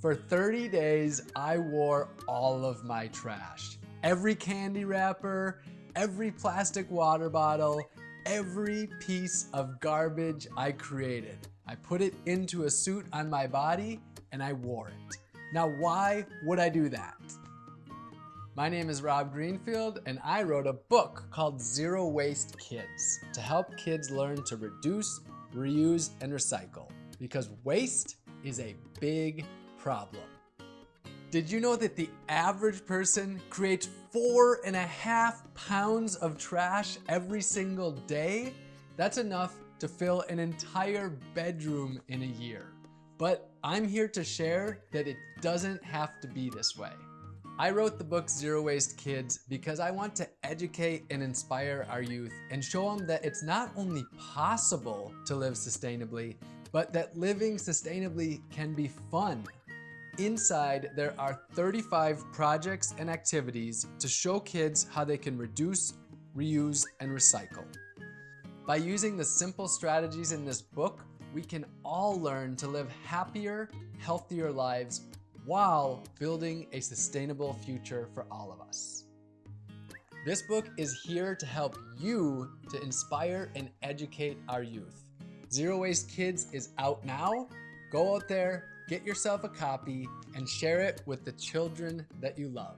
For 30 days, I wore all of my trash. Every candy wrapper, every plastic water bottle, every piece of garbage I created. I put it into a suit on my body and I wore it. Now, why would I do that? My name is Rob Greenfield and I wrote a book called Zero Waste Kids to help kids learn to reduce, reuse, and recycle because waste is a big problem. Did you know that the average person creates four and a half pounds of trash every single day? That's enough to fill an entire bedroom in a year. But I'm here to share that it doesn't have to be this way. I wrote the book Zero Waste Kids because I want to educate and inspire our youth and show them that it's not only possible to live sustainably, but that living sustainably can be fun Inside, there are 35 projects and activities to show kids how they can reduce, reuse, and recycle. By using the simple strategies in this book, we can all learn to live happier, healthier lives while building a sustainable future for all of us. This book is here to help you to inspire and educate our youth. Zero Waste Kids is out now. Go out there, Get yourself a copy and share it with the children that you love.